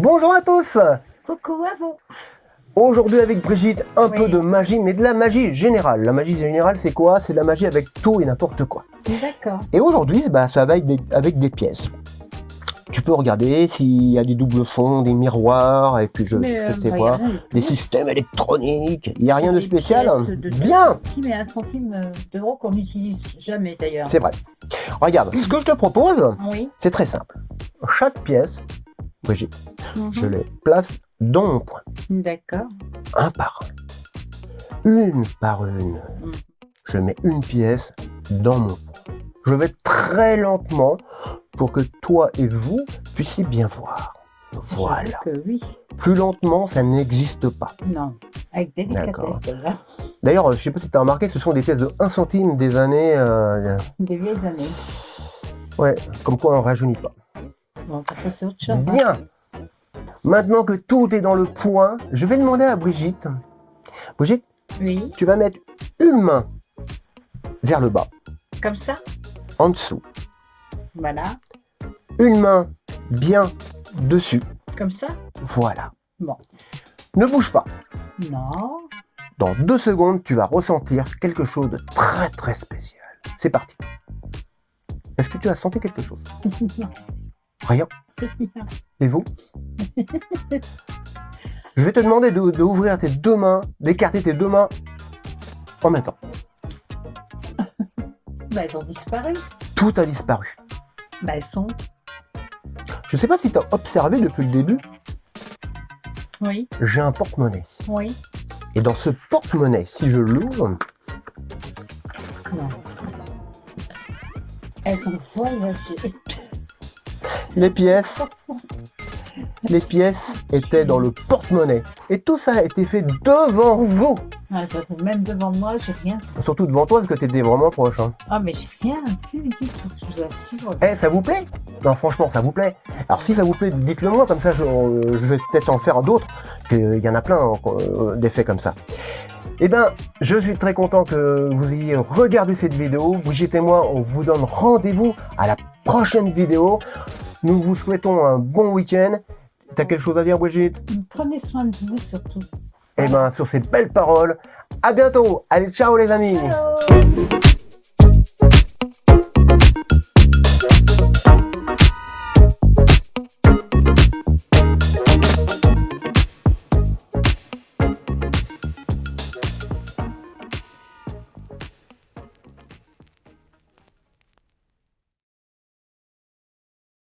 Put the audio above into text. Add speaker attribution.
Speaker 1: Bonjour à tous
Speaker 2: Coucou à vous
Speaker 1: Aujourd'hui avec Brigitte, un
Speaker 2: Oui.
Speaker 1: peu de magie, mais de la magie générale. La magie générale, c'est quoi? C'est de la magie avec tout et n'importe quoi.
Speaker 2: D'accord.
Speaker 1: Et aujourd'hui, bah, ça va avec des, avec des pièces. Tu peux regarder s'il y a des doubles fonds, des miroirs, et puis je,
Speaker 2: Mais,
Speaker 1: je
Speaker 2: euh,
Speaker 1: sais
Speaker 2: bah,
Speaker 1: pas, des systèmes électroniques. Il n'y a rien de spécial
Speaker 2: de
Speaker 1: Bien
Speaker 2: centimes et un centime euh, d'euro qu'on n'utilise jamais d'ailleurs.
Speaker 1: C'est vrai. Regarde, ce que je te propose,
Speaker 2: Oui.
Speaker 1: c'est très simple. Chaque pièce, Brigitte, je
Speaker 2: Mhm.
Speaker 1: les place dans mon coin.
Speaker 2: D'accord.
Speaker 1: un par un, une par une.
Speaker 2: Mhm.
Speaker 1: Je mets une pièce dans mon coin. Je vais très lentement pour que toi et vous puissiez bien voir. Voilà.
Speaker 2: Que oui.
Speaker 1: Plus lentement, ça n'existe pas.
Speaker 2: Non. Avec délicatesse.
Speaker 1: D'ailleurs, euh, je sais pas si tu as remarqué, ce sont des pièces de 1 centime des années... euh,
Speaker 2: Des vieilles années.
Speaker 1: Ouais, comme quoi on rajeunit pas.
Speaker 2: Bon, ça c'est autre chose. hein.
Speaker 1: Maintenant que tout est dans le point, je vais demander à Brigitte. Brigitte,
Speaker 2: Oui.
Speaker 1: tu vas mettre une main vers le bas,
Speaker 2: Comme ça.
Speaker 1: en dessous.
Speaker 2: Voilà.
Speaker 1: une main bien dessus.
Speaker 2: Comme ça.
Speaker 1: Voilà.
Speaker 2: Bon.
Speaker 1: Ne bouge pas.
Speaker 2: Non.
Speaker 1: Dans deux secondes, tu vas ressentir quelque chose de très très spécial. C'est parti. Est-ce que tu as senti quelque chose? Rien. Et vous Je vais te demander de, de ouvrir tes deux mains, d'écarter tes deux mains en même temps.
Speaker 2: Bah, elles ont disparu.
Speaker 1: Tout a disparu.
Speaker 2: Bah, elles sont.
Speaker 1: Je ne sais pas si tu as observé depuis le début,
Speaker 2: Oui.
Speaker 1: j'ai un porte-monnaie.
Speaker 2: Oui.
Speaker 1: Et dans ce porte-monnaie, si je l'ouvre,
Speaker 2: Non. Elles sont voyagées.
Speaker 1: Les pièces, les pièces étaient dans le porte-monnaie. Et tout ça a été fait devant vous.
Speaker 2: Ah, même devant moi, j'ai rien.
Speaker 1: Surtout devant toi, parce que tu étais vraiment proche. hein.
Speaker 2: Ah, mais j'ai rien vu du tout, je vous assure.
Speaker 1: Eh, ça vous plaît? Non, franchement, ça vous plaît. Alors si ça vous plaît, dites-le moi, comme ça je, euh, je vais peut-être en faire d'autres. Il y en a plein euh, d'effets comme ça. Eh ben, je suis très content que vous ayez regardé cette vidéo. Brigitte et moi, on vous donne rendez-vous à la prochaine vidéo. Nous vous souhaitons un bon week-end. T'as quelque chose à dire, Brigitte?
Speaker 2: Prenez soin de vous surtout.
Speaker 1: Eh ben, sur ces belles paroles, à bientôt. Allez, ciao les amis.
Speaker 2: Ciao